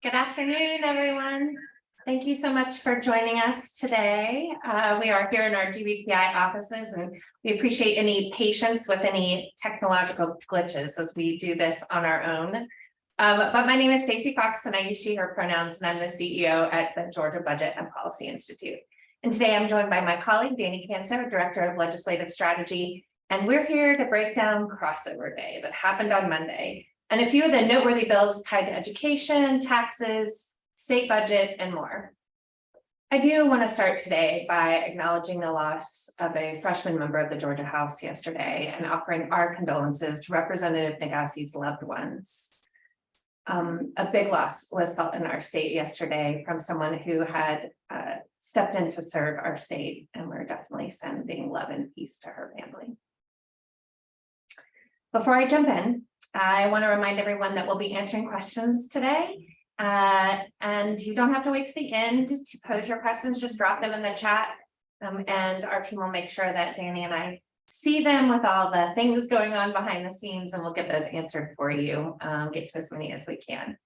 Good afternoon, everyone. Thank you so much for joining us today. Uh, we are here in our GBPI offices and we appreciate any patience with any technological glitches as we do this on our own. Um, but my name is Stacy Fox and I use she, her pronouns, and I'm the CEO at the Georgia Budget and Policy Institute. And today I'm joined by my colleague, Danny Kanso, Director of Legislative Strategy. And we're here to break down crossover day that happened on Monday and a few of the noteworthy bills tied to education, taxes, state budget, and more. I do want to start today by acknowledging the loss of a freshman member of the Georgia House yesterday and offering our condolences to Representative Naghise's loved ones. Um, a big loss was felt in our state yesterday from someone who had uh, stepped in to serve our state, and we're definitely sending love and peace to her family. Before I jump in, I want to remind everyone that we'll be answering questions today. Uh, and you don't have to wait to the end to pose your questions, just drop them in the chat. Um, and our team will make sure that Danny and I see them with all the things going on behind the scenes and we'll get those answered for you, um, get to as many as we can.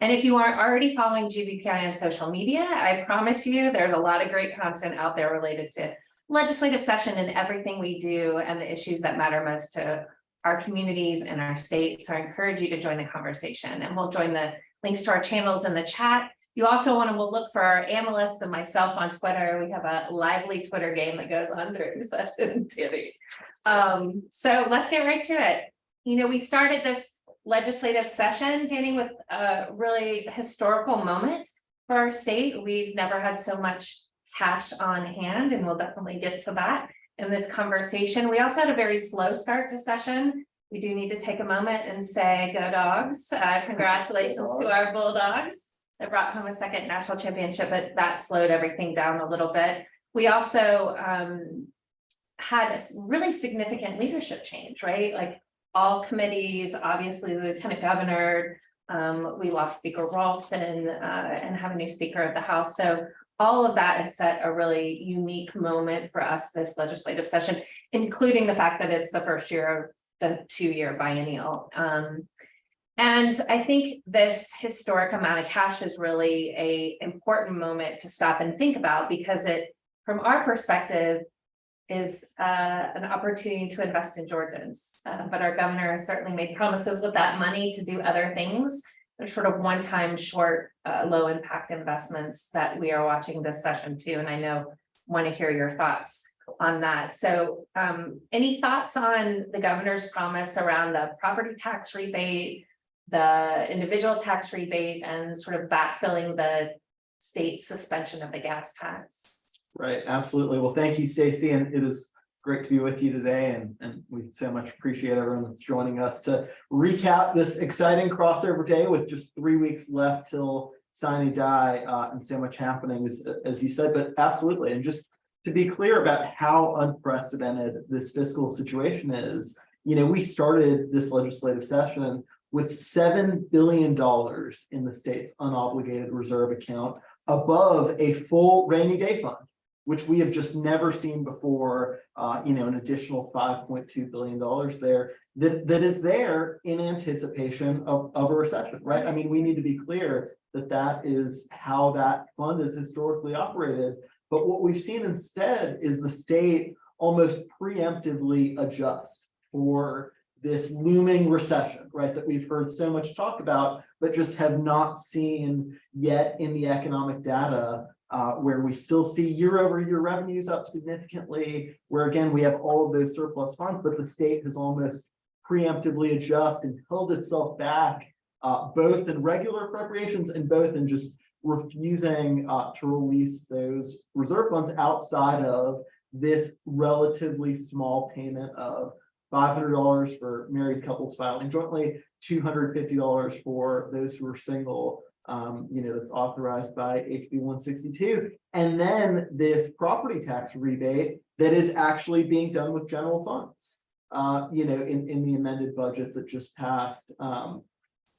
And if you aren't already following GBPI on social media, I promise you there's a lot of great content out there related to legislative session and everything we do and the issues that matter most to our communities and our states. So I encourage you to join the conversation and we'll join the links to our channels in the chat. You also want to we'll look for our analysts and myself on Twitter. We have a lively Twitter game that goes on during session. Um, so let's get right to it. You know, we started this legislative session, Danny, with a really historical moment for our state. We've never had so much cash on hand, and we'll definitely get to that in this conversation. We also had a very slow start to session. We do need to take a moment and say go dogs. Uh, congratulations to our Bulldogs. They brought home a second national championship, but that slowed everything down a little bit. We also um, had a really significant leadership change, right? Like all committees, obviously the lieutenant governor, um, we lost Speaker Ralston uh, and have a new Speaker of the House. So all of that has set a really unique moment for us this legislative session, including the fact that it's the first year of the two-year biennial. Um, and I think this historic amount of cash is really a important moment to stop and think about because it, from our perspective, is uh, an opportunity to invest in Georgians. Uh, but our governor has certainly made promises with that money to do other things sort of one-time short, uh, low impact investments that we are watching this session too. And I know want to hear your thoughts on that. So um, any thoughts on the governor's promise around the property tax rebate, the individual tax rebate and sort of backfilling the state suspension of the gas tax? Right, absolutely. Well, thank you, Stacy, and it is great to be with you today and, and we so much appreciate everyone that's joining us to recap this exciting crossover day with just three weeks left till sine die uh, and so much happening as, as you said, but absolutely. And just to be clear about how unprecedented this fiscal situation is, you know, we started this legislative session with $7 billion in the state's unobligated reserve account above a full rainy day fund which we have just never seen before, uh, you know, an additional $5.2 billion there that, that is there in anticipation of, of a recession, right? I mean, we need to be clear that that is how that fund is historically operated. But what we've seen instead is the state almost preemptively adjust for this looming recession, right, that we've heard so much talk about, but just have not seen yet in the economic data uh, where we still see year over year revenues up significantly, where again, we have all of those surplus funds, but the state has almost preemptively adjusted and held itself back, uh, both in regular appropriations and both in just refusing uh, to release those reserve funds outside of this relatively small payment of $500 for married couples filing jointly, $250 for those who are single, um, you know, that's authorized by HB 162. And then this property tax rebate that is actually being done with general funds, uh, you know, in, in the amended budget that just passed, um,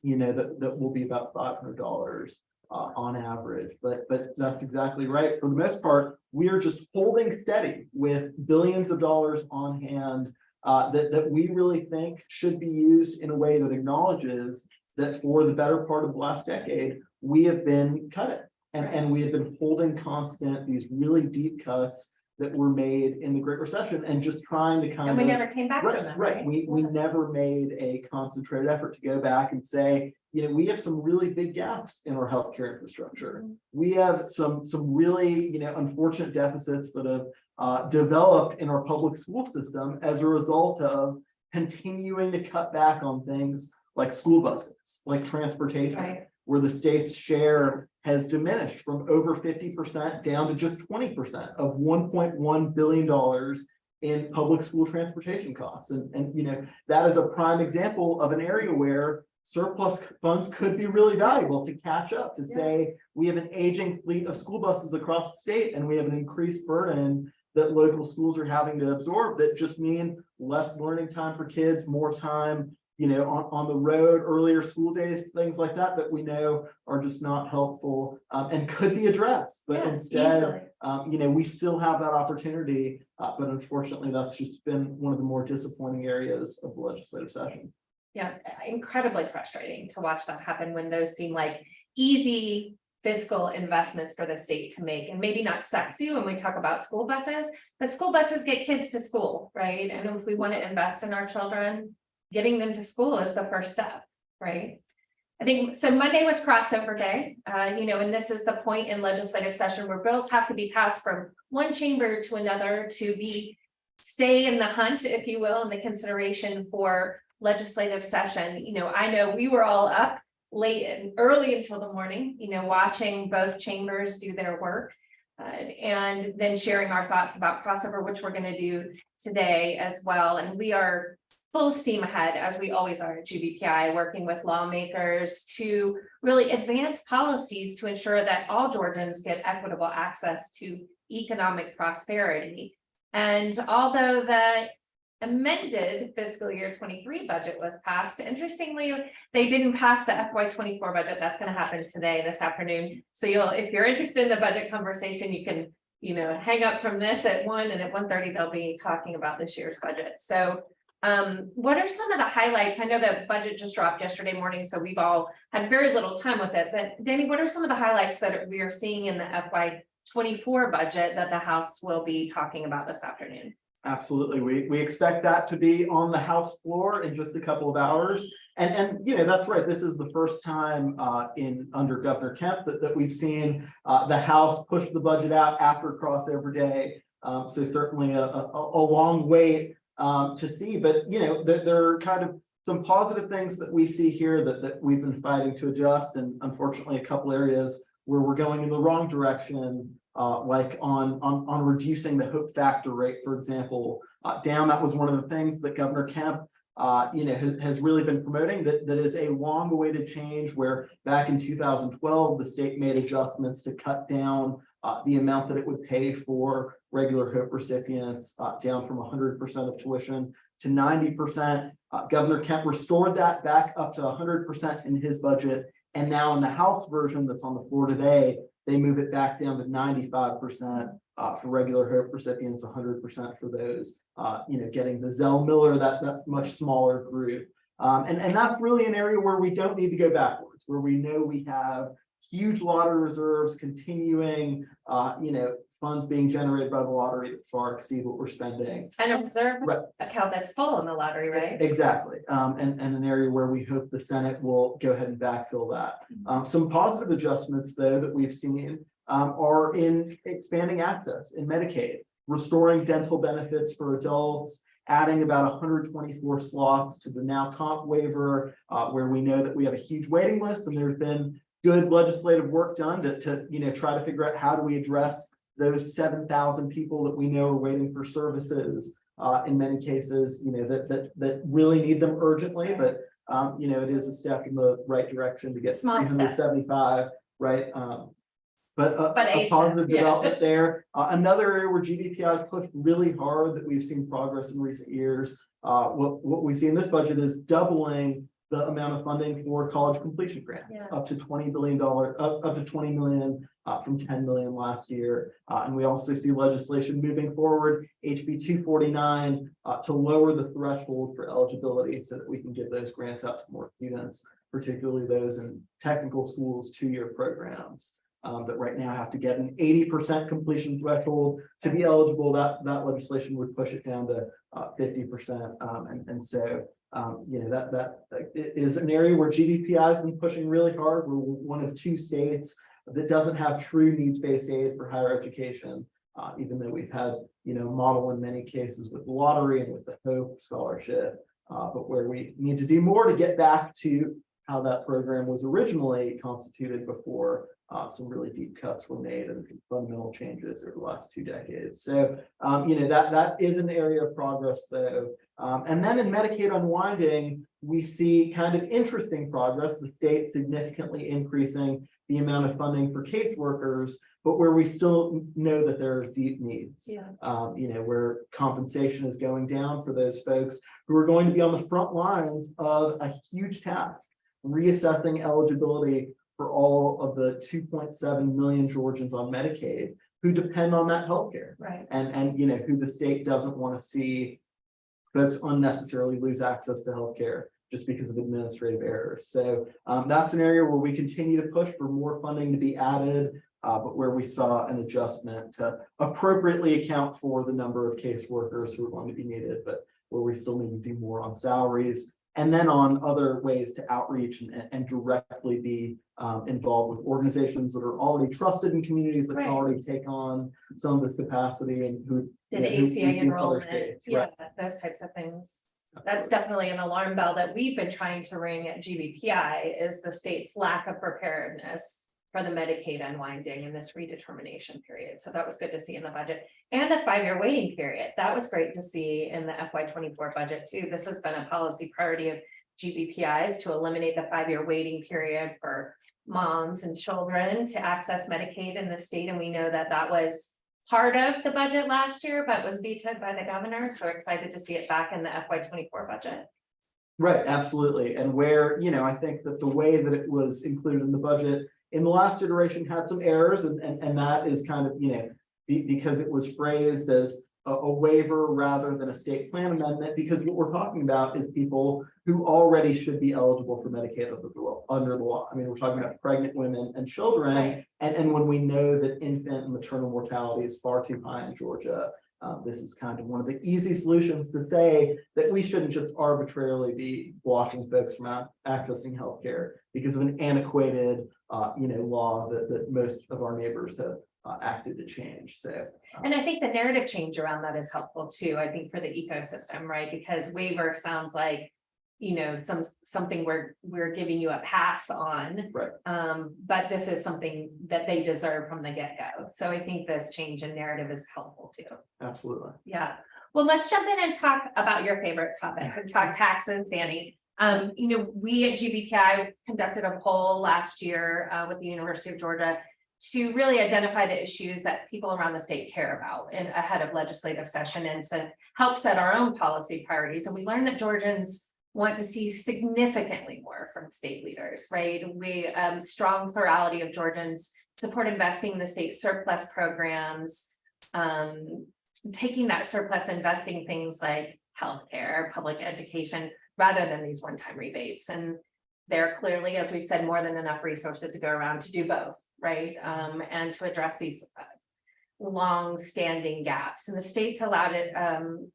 you know, that, that will be about $500 uh, on average. But, but that's exactly right. For the most part, we are just holding steady with billions of dollars on hand uh, that, that we really think should be used in a way that acknowledges that for the better part of the last decade, we have been cutting. And, and we have been holding constant these really deep cuts that were made in the Great Recession and just trying to kind And of. we never came back from Right, them, right. right? We, we Yeah. never made a concentrated effort to go back and say, you know, we have some really big gaps in our healthcare infrastructure. Mhm. We have some, some really, you know, unfortunate deficits that have uh, developed in our public school system as a result of continuing to cut back on things like school buses, like transportation Right, where the state's share has diminished from over fifty percent down to just twenty percent of one point one billion dollars in public school transportation costs. And, and, you know, that is a prime example of an area where surplus funds could be really valuable to catch up, to Yeah. say, we have an aging fleet of school buses across the state and we have an increased burden that local schools are having to absorb that just mean less learning time for kids, more time you know, on, on the road, earlier school days, things like that, that we know are just not helpful um, and could be addressed, but yeah, instead, um, you know, we still have that opportunity. Uh, but unfortunately, that's just been one of the more disappointing areas of the legislative session. Yeah, incredibly frustrating to watch that happen when those seem like easy fiscal investments for the state to make and maybe not sexy when we talk about school buses, but school buses get kids to school, right? And if we want to invest in our children, getting them to school is the first step, right? I think, so Monday was crossover day, uh, you know, and this is the point in legislative session where bills have to be passed from one chamber to another to be stay in the hunt, if you will, in the consideration for legislative session, you know, I know we were all up late and early until the morning, you know, watching both chambers do their work. uh, and then sharing our thoughts about crossover, which we're gonna do today as well, and we are. Full steam ahead, as we always are at GBPI, working with lawmakers to really advance policies to ensure that all Georgians get equitable access to economic prosperity. And although the amended fiscal year twenty-three budget was passed, interestingly, they didn't pass the FY twenty-four budget. That's gonna happen today, this afternoon. So you'll, if you're interested in the budget conversation, you can, you know, hang up from this at one and at 1:30 they'll be talking about this year's budget. So um, what are some of the highlights? I know the budget just dropped yesterday morning, so we've all had very little time with it, but Danny, what are some of the highlights that we are seeing in the FY twenty-four budget that the House will be talking about this afternoon? Absolutely. We, we expect that to be on the House floor in just a couple of hours. And, and, you know, that's right. This is the first time uh, in, under Governor Kemp that, that we've seen uh, the House push the budget out after crossover day. Um, so certainly a, a, a long wait um, to see, but, you know, there, there are kind of some positive things that we see here that, that we've been fighting to adjust. And unfortunately, a couple areas where we're going in the wrong direction uh, like on, on, on reducing the hope factor rate, for example, uh, down. That was one of the things that Governor Kemp, uh, you know, has, has really been promoting that, that is a long awaited change where back in two thousand twelve, the state made adjustments to cut down uh, the amount that it would pay for regular hope recipients, uh, down from hundred percent of tuition to ninety percent. Uh, Governor Kemp restored that back up to hundred percent in his budget. And now in the House version that's on the floor today, they move it back down to ninety-five percent uh, for regular HOPE recipients, hundred percent for those, uh, you know, getting the Zell Miller, that, that much smaller group. Um, and, and that's really an area where we don't need to go backwards, where we know we have huge lottery reserves continuing, uh, you know, funds being generated by the lottery that far exceed what we're spending. And a reserve Right. account that's full in the lottery, right? Exactly, um, and, and an area where we hope the Senate will go ahead and backfill that. Um, some positive adjustments, though, that we've seen, um, are in expanding access in Medicaid, restoring dental benefits for adults, adding about hundred twenty-four slots to the NOW/COMP waiver, uh, where we know that we have a huge waiting list, and there's been good legislative work done to, to, you know, try to figure out how do we address those seven thousand people that we know are waiting for services, uh, in many cases, you know, that, that, that really need them urgently, but, um, you know, it is a step in the right direction to get Small three step. right? Um, but a, But a positive yeah. development there. Uh, another area where GBPI has pushed really hard that we've seen progress in recent years. Uh, what, what we see in this budget is doubling the amount of funding for college completion grants, Yeah. up to twenty billion dollar, up, up to twenty million uh, from ten million last year. Uh, and we also see legislation moving forward, HB two forty-nine, uh, to lower the threshold for eligibility so that we can give those grants out to more students. particularly those in technical schools, two-year programs. Um, that right now have to get an eighty percent completion threshold to be eligible, that, that legislation would push it down to uh, fifty percent. Um, and, and so, um, you know, that, that uh, i- is an area where GBPI has been pushing really hard. We're one of two states that doesn't have true needs-based aid for higher education. Uh, even though we've had, you know, model in many cases with lottery and with the Hope Scholarship. Uh, but where we need to do more to get back to how that program was originally constituted before uh, some really deep cuts were made and fundamental changes over the last two decades. So, um, you know, that, that is an area of progress though. Um, and then in Medicaid unwinding, we see kind of interesting progress, the state significantly increasing the amount of funding for caseworkers, but where we still know that there are deep needs. Yeah. Um, you know, where compensation is going down for those folks who are going to be on the front lines of a huge task. Reassessing eligibility for all of the two point seven million Georgians on Medicaid who depend on that healthcare. Right. And, and, you know, who the state doesn't want to see folks unnecessarily lose access to healthcare just because of administrative errors. So um, that's an area where we continue to push for more funding to be added, uh, but where we saw an adjustment to appropriately account for the number of caseworkers who are going to be needed, but where we still need to do more on salaries. And then on other ways to outreach and, and directly be um, involved with organizations that are already trusted in communities that can already take on some of the capacity and who. Did we see ACA enrollment, states, yeah, right. those types of things. That's definitely an alarm bell that we've been trying to ring at GBPI is the state's lack of preparedness for the Medicaid unwinding in this redetermination period. So that was good to see in the budget. And the five-year waiting period. That was great to see in the FY twenty-four budget too. This has been a policy priority of GBPI's to eliminate the five-year waiting period for moms and children to access Medicaid in the state. And we know that that was part of the budget last year, but was vetoed by the governor. So excited to see it back in the FY twenty-four budget. Right, absolutely. And where, you know, I think that the way that it was included in the budget in the last iteration had some errors and, and, and that is kind of, you know, be, because it was phrased as a, a waiver rather than a state plan amendment, because what we're talking about is people who already should be eligible for Medicaid under the law, under the law. I mean, we're talking about pregnant women and children. Right. And, and when we know that infant and maternal mortality is far too high in Georgia, uh, this is kind of one of the easy solutions to say that we shouldn't just arbitrarily be blocking folks from ac- accessing healthcare because of an antiquated, uh, you know, law that, that most of our neighbors have uh, acted to change. So, And I think the narrative change around that is helpful too, I think for the ecosystem, right? Because waiver sounds like. You know, some, something we're, we're giving you a pass on. Right. Um, but this is something that they deserve from the get-go. So I think this change in narrative is helpful too. absolutely. Yeah, well, let's jump in and talk about your favorite topic, and talk taxes, Danny. Um, you know, we at GBPI conducted a poll last year uh with the University of Georgia. To really identify the issues that people around the state care about and ahead of legislative session and to help set our own policy priorities. And we learned that Georgians. Want to see significantly more from state leaders, right? We um strong plurality of Georgians support investing in the state surplus programs. Um, taking that surplus, investing things like healthcare, public education, rather than these one-time rebates. And there are clearly, as we've said, more than enough resources to go around to do both, right? Um, and to address these uh, long-standing gaps. And the states allowed it, um,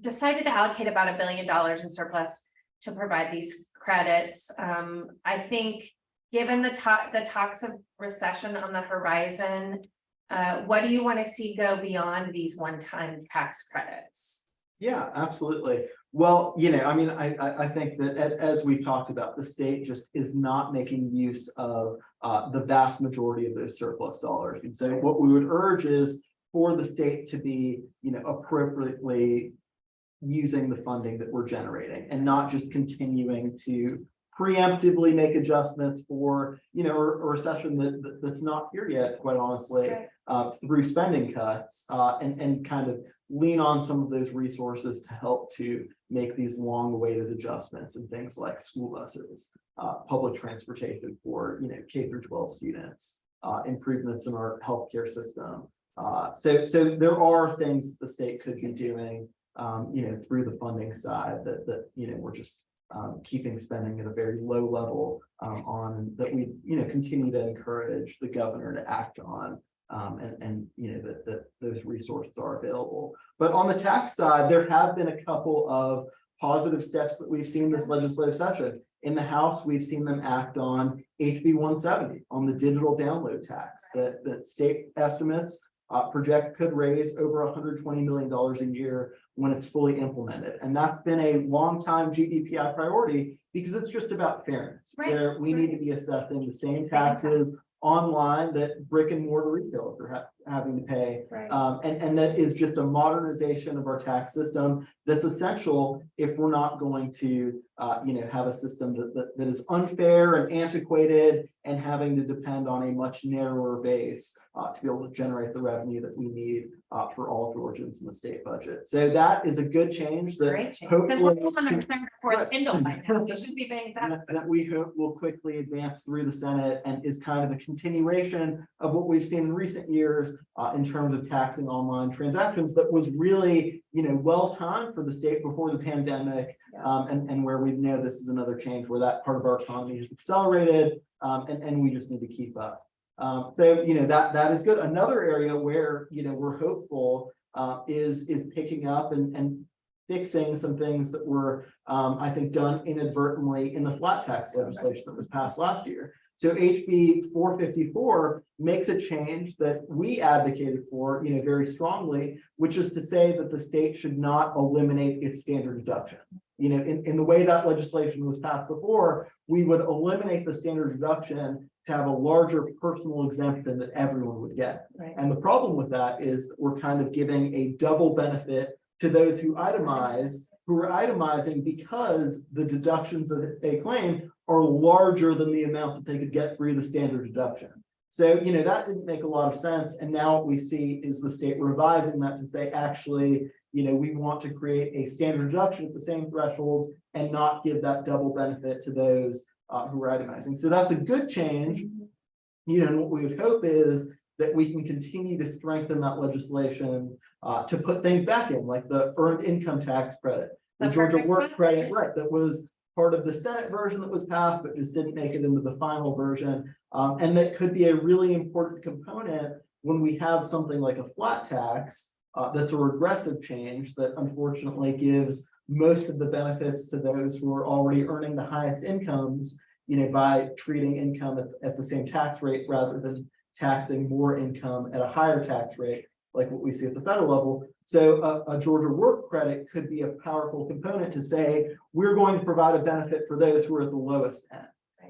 decided to allocate about a billion dollars in surplus to provide these credits. Um, I think, given the talk, the talks of recession on the horizon, uh, what do you want to see go beyond these one-time tax credits? Yeah, absolutely. Well, you know, I mean, I, I, think that as we've talked about, the state just is not making use of uh, the vast majority of those surplus dollars. And so what we would urge is for the state to be, you know, appropriately using the funding that we're generating and not just continuing to preemptively make adjustments for, you know, a a recession that, that- that's not here yet, quite honestly Right. Uh, through spending cuts, uh, and, and kind of lean on some of those resources to help to make these long awaited adjustments and things like school buses, uh, public transportation for, you know, K through twelve students, uh, improvements in our healthcare system. Uh, so, so there are things the state could be doing, um, you know, through the funding side that, that, you know, we're just um, keeping spending at a very low level um, on that we, you know, continue to encourage the governor to act on. Um, and, and, you know, that, that those resources are available. But on the tax side, there have been a couple of positive steps that we've seen this legislative session. In the House, we've seen them act on HB one seventy, on the digital download tax, that, that state estimates uh, project could raise over hundred twenty million dollars a year when it's fully implemented. And that's been a long time GBPI priority because it's just about fairness. Right, Where we need to be assessing the same taxes online that brick and mortar retailers are ha- having to pay. Right. Um, and, and that is just a modernization of our tax system that's essential if we're not going to, uh, you know, have a system that, that, that is unfair and antiquated and having to depend on a much narrower base, uh, to be able to generate the revenue that we need, uh, for all Georgians in the state budget. So that is a good change that Great change, because we're hopefully- a turn for Right. Kindle by now, we should be paying that, taxes. that we hope will quickly advance through the Senate and is kind of a continuation of what we've seen in recent years uh, in terms of taxing online transactions that was really, you know, well timed for the state before the pandemic. Um, and, and where we know this is another change where that part of our economy has accelerated, um, and, and we just need to keep up. Um, so, you know, that, that is good. Another area where, you know, we're hopeful uh, is, is picking up and, and fixing some things that were, um, I think, done inadvertently in the flat tax legislation that was passed last year. So HB four fifty-four makes a change that we advocated for, you know, very strongly, which is to say that the state should not eliminate its standard deduction. You know, in, in the way that legislation was passed before, we would eliminate the standard deduction to have a larger personal exemption that everyone would get. Right. And the problem with that is we're kind of giving a double benefit to those who itemize, who are itemizing because the deductions that they claim are larger than the amount that they could get through the standard deduction. So, you know, that didn't make a lot of sense. And now what we see is the state revising that to say, actually, you know, we want to create a standard deduction at the same threshold and not give that double benefit to those uh, who are itemizing. So that's a good change. You know, and what we would hope is that we can continue to strengthen that legislation uh, to put things back in, like the earned income tax credit. The The Georgia work credit, right, that was part of the Senate version that was passed, but just didn't make it into the final version. Um, and that could be a really important component when we have something like a flat tax. Uh, that's a regressive change that unfortunately gives most of the benefits to those who are already earning the highest incomes. You know, by treating income at, at the same tax rate rather than taxing more income at a higher tax rate, like what we see at the federal level. So a, a Georgia work credit could be a powerful component to say, we're going to provide a benefit for those who are at the lowest end.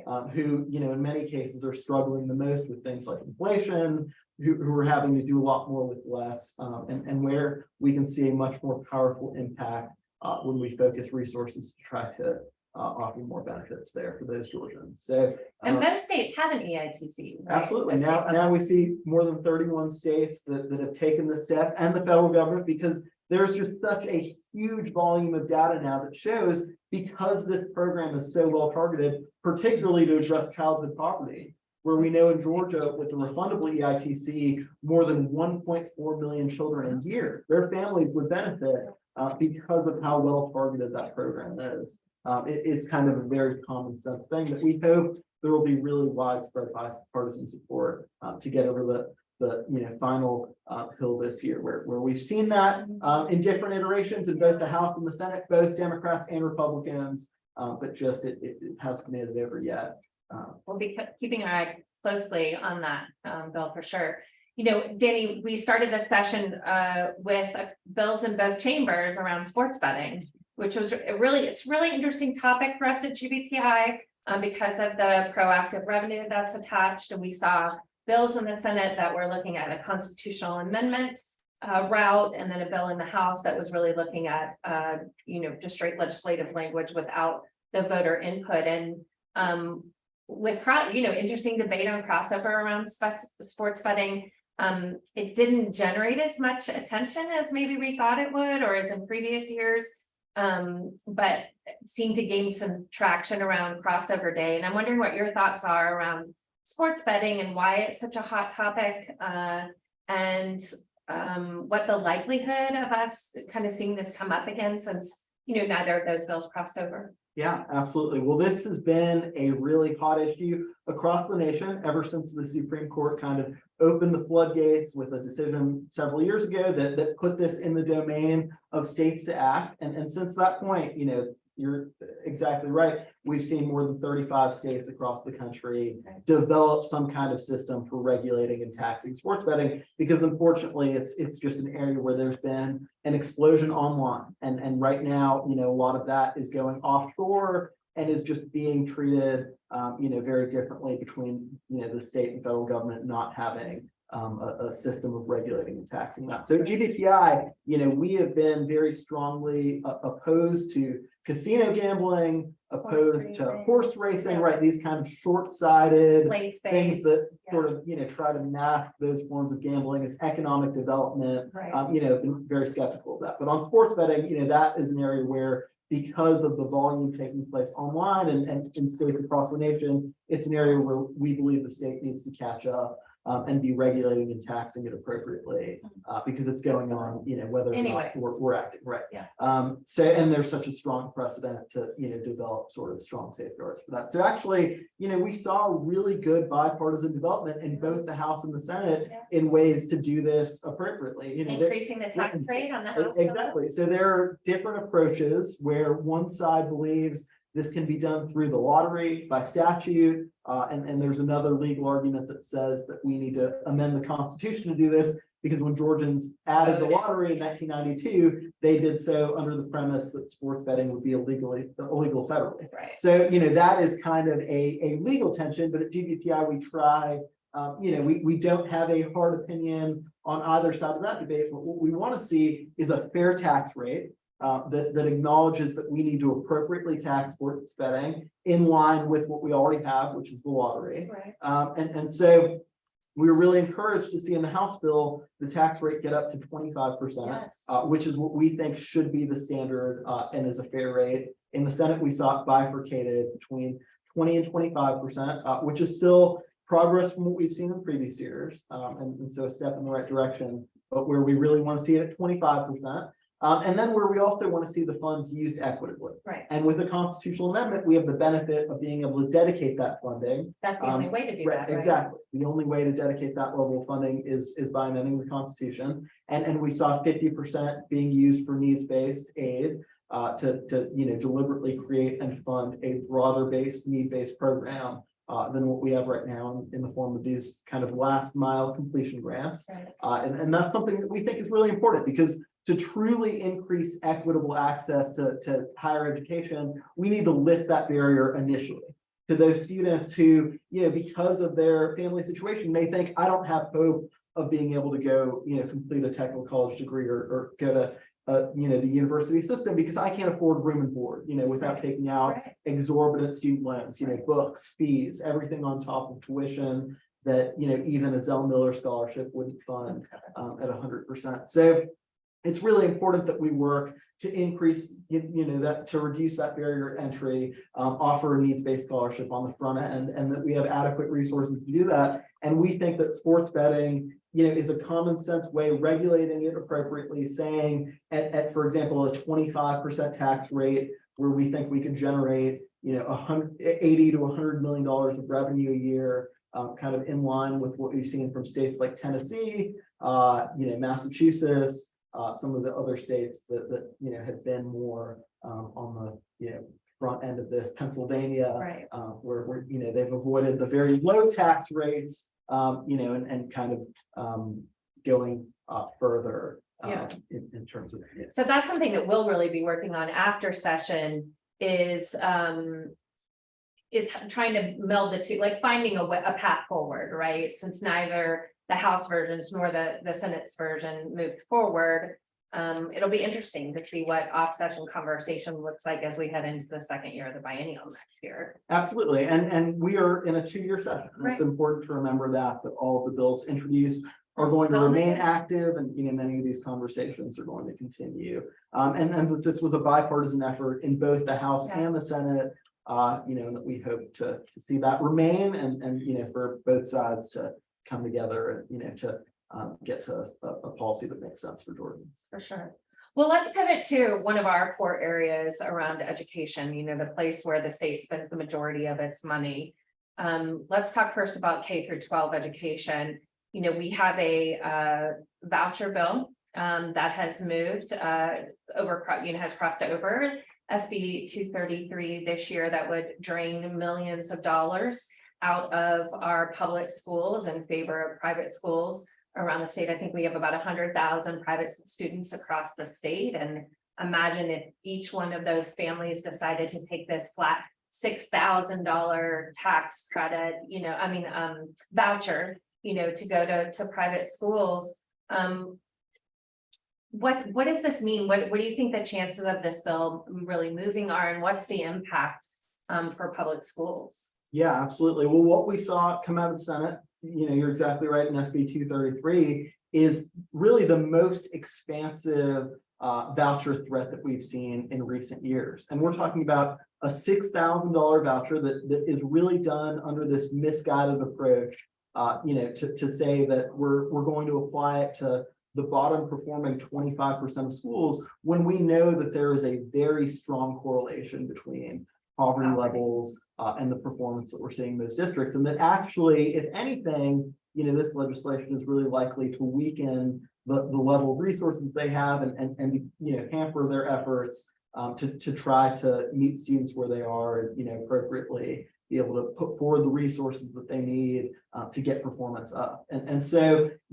Um, who, you know, in many cases are struggling the most with things like inflation, who, who are having to do a lot more with less, um, and, and where we can see a much more powerful impact uh, when we focus resources to try to uh, offer more benefits there for those Georgians. So. And most states have an EITC. right? Absolutely. Now, now we see more than thirty-one states that, that have taken the step and the federal government because there's just such a huge volume of data now that shows because this program is so well targeted, particularly to address childhood poverty, where we know in Georgia with the refundable EITC, more than one point four million children a year, their families would benefit uh, because of how well targeted that program is. Um, it- it's kind of a very common sense thing that we hope there will be really widespread bipartisan support uh, to get over the, the, you know, final uh, hill this year, where, where we've seen that um, in different iterations in both the House and the Senate, both Democrats and Republicans, uh, but just it, it it hasn't made it over yet. Um, We'll be keeping our eye closely on that, um, Bill, for sure. You know, Danny, we started this session, uh, with uh, bills in both chambers around sports betting. Which was really, it's really interesting topic for us at GBPI, um, because of the proactive revenue that's attached, and we saw. Bills in the Senate that were looking at a constitutional amendment, uh, route, and then a bill in the House that was really looking at, uh, you know, just straight legislative language without. The voter input and, um, with, cro- you know, interesting debate on crossover around sports, sports betting. Um, it didn't generate as much attention as maybe we thought it would, or as in previous years. Um, but seemed to gain some traction around crossover day, and I'm wondering what your thoughts are around. Sports betting and why it's such a hot topic, uh, and, um, what the likelihood of us kind of seeing this come up again since. You know, neither of those bills crossed over. Yeah, absolutely. Well, this has been a really hot issue across the nation ever since the Supreme Court kind of opened the floodgates with a decision several years ago that, that put this in the domain of states to act. And, and since that point, you know, you're exactly right. We've seen more than thirty-five states across the country develop some kind of system for regulating and taxing sports betting. Because unfortunately, it's, it's just an area where there's been an explosion online. And, and right now, you know, a lot of that is going offshore and is just being treated, um, you know, very differently between, you know, the state and federal government not having um, a, a system of regulating and taxing that. So GBPI, you know, we have been very strongly uh, opposed to casino gambling, opposed to racing. horse racing, Yeah. right? These kind of short-sighted things that yeah. sort of, you know, try to mask those forms of gambling as economic development. right, Um, you know, been very skeptical of that, but on sports betting, you know, that is an area where because of the volume taking place online and, and in states across the nation, it's an area where we believe the state needs to catch up um, and be regulating and taxing it appropriately, uh, because it's going on, you know, whether or Anyway. not we're, we're acting, right? Yeah. Um, so, and there's such a strong precedent to, you know, develop sort of strong safeguards for that. So actually, you know, we saw really good bipartisan development in both the House and the Senate Yeah. in ways to do this appropriately, you know. increasing the tax rate on the house. Exactly. So there are different approaches where one side believes this can be done through the lottery by statute. Uh, and, and there's another legal argument that says that we need to amend the constitution to do this. Because when Georgians added the lottery in nineteen ninety-two, they did so under the premise that sports betting would be illegally, illegal federally. Right, So, you know, that is kind of a, a legal tension, but at GBPI, we try, um, you know, we, we don't have a hard opinion on either side of that debate, but what we want to see is a fair tax rate uh, that, that acknowledges that we need to appropriately tax sports betting in line with what we already have, which is the lottery. right, Um, and, and so we were really encouraged to see in the House bill, the tax rate get up to twenty-five percent yes, uh, which is what we think should be the standard, uh, and is a fair rate. In the Senate, we saw it bifurcated between twenty and twenty-five percent, uh, which is still progress from what we've seen in previous years. Um, and, and so a step in the right direction, but where we really want to see it at twenty-five percent. Um, and then where we also want to see the funds used equitably. right, And with the constitutional amendment, we have the benefit of being able to dedicate that funding that's the only way to do Right, that, right? exactly. The only way to dedicate that level of funding is, is by amending the constitution. And, and we saw fifty percent being used for needs-based aid. Uh, to, to, you know, deliberately create and fund a broader based, need-based program. Uh, than what we have right now in, in the form of these kind of last mile completion grants. Right, Uh, and, and that's something that we think is really important because to truly increase equitable access to, to higher education, we need to lift that barrier initially. To those students who, you know, because of their family situation, may think, I don't have hope of being able to go, you know, complete a technical college degree or, or go to, uh, you know, the university system because I can't afford room and board, you know, without taking out right, exorbitant student loans, you know, books, fees, everything on top of tuition that, you know, even a Zell Miller scholarship wouldn't fund okay, um, at hundred percent. So it's really important that we work to increase, you, know, that, to reduce that barrier entry, um, offer a needs-based scholarship on the front end, and that we have adequate resources to do that. And we think that sports betting, you know, is a common sense way, regulating it appropriately, saying at, at, for example, a twenty-five percent tax rate, where we think we can generate, you know, eighty to hundred million dollars of revenue a year, um, kind of in line with what we've seen from states like Tennessee, uh, you know, Massachusetts, uh, some of the other states that, that, you know, have been more, um, on the, you know, front end of this, Pennsylvania, right, uh, where, where, you know, they've avoided the very low tax rates, um, you know, and, and kind of, um, going up further, Yeah. um, in, in terms of. yeah. so that's something that we'll really be working on after session is, um. Is trying to meld the two, like finding a a path forward, right, since neither the House versions nor the, the Senate's version moved forward. Um, it'll be interesting to see what off-session conversation looks like as we head into the second year of the biennial next year. Absolutely, and, and we are in a two-year session. and It's important to remember that, that all of the bills introduced are going to remain active and, you know, many of these conversations are going to continue. Um, and, and that this was a bipartisan effort in both the House and the Senate. Uh, you know, that we hope to, to see that remain and, and, you know, for both sides to come together and, you know, to um, get to a, a policy that makes sense for Georgians. For sure. Well, let's pivot to one of our core areas around education, you know, the place where the state spends the majority of its money. Um, let's talk first about K through twelve education. You know, we have a uh voucher bill um that has moved uh over, you know, has crossed over. SB two thirty-three this year that would drain millions of dollars out of our public schools in favor of private schools around the state. I think we have about hundred thousand private students across the state and imagine if each one of those families decided to take this flat six thousand dollar tax credit, you know, I mean, um, voucher, you know, to go to, to private schools. Um, what, what does this mean? What, what do you think the chances of this bill really moving are and what's the impact um, for public schools? Yeah, absolutely. Well, what we saw come out of the Senate, you know, you're exactly right, in SB two thirty-three is really the most expansive uh, voucher threat that we've seen in recent years. And we're talking about a six thousand dollar voucher that, that is really done under this misguided approach. Uh, you know, to, to say that we're, we're going to apply it to the bottom performing twenty-five percent of schools when we know that there is a very strong correlation between poverty levels uh, and the performance that we're seeing in those districts. And that actually, if anything, you know, this legislation is really likely to weaken the, the level of resources they have and, and, and, you know, hamper their efforts um, to, to try to meet students where they are, and you know, appropriately be able to put forward the resources that they need uh, to get performance up. And, and so,